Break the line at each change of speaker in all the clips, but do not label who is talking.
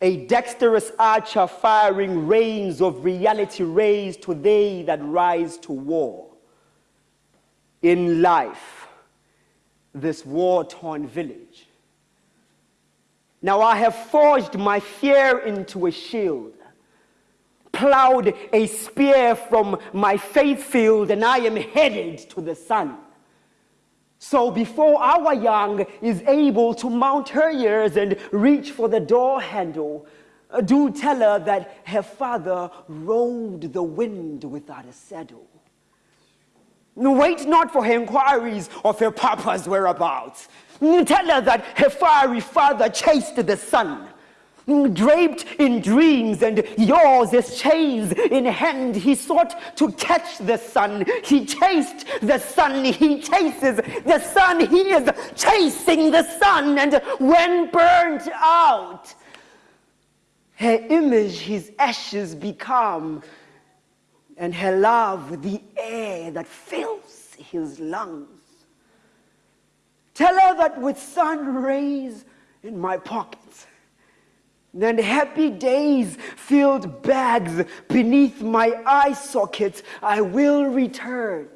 a dexterous archer firing rains of reality rays to they that rise to war. In life, this war-torn village. Now I have forged my fear into a shield, plowed a spear from my faith field, and I am headed to the sun. So before our young is able to mount her years and reach for the door handle, uh, do tell her that her father rode the wind without a saddle. Wait not for her inquiries of her papa's whereabouts. Tell her that her fiery father chased the sun draped in dreams and yours as chains in hand. He sought to catch the sun. He chased the sun. He chases the sun. He is chasing the sun. And when burnt out, her image his ashes become, and her love the air that fills his lungs. Tell her that with sun rays in my pockets, then happy days filled bags beneath my eye sockets, I will return.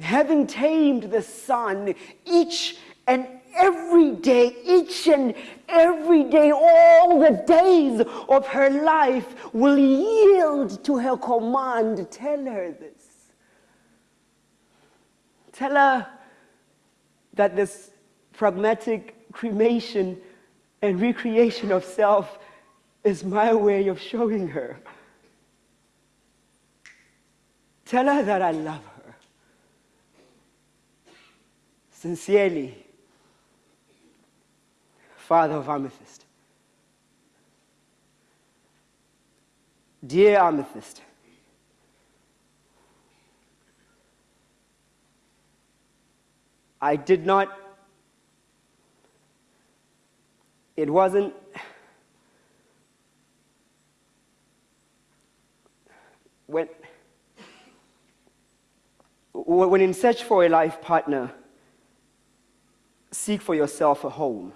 Having tamed the sun each and every day, each and every day, all the days of her life will yield to her command. Tell her this. Tell her that this pragmatic cremation and recreation of self is my way of showing her. Tell her that I love her. Sincerely, Father of Amethyst. Dear Amethyst, I did not it wasn't when when in search for a life partner seek for yourself a home.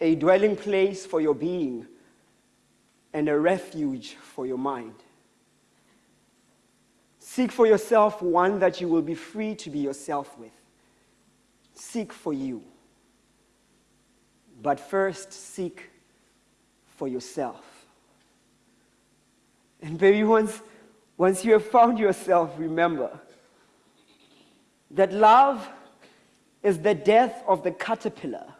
A dwelling place for your being and a refuge for your mind. Seek for yourself one that you will be free to be yourself with. Seek for you but first seek for yourself. And baby, once, once you have found yourself, remember that love is the death of the caterpillar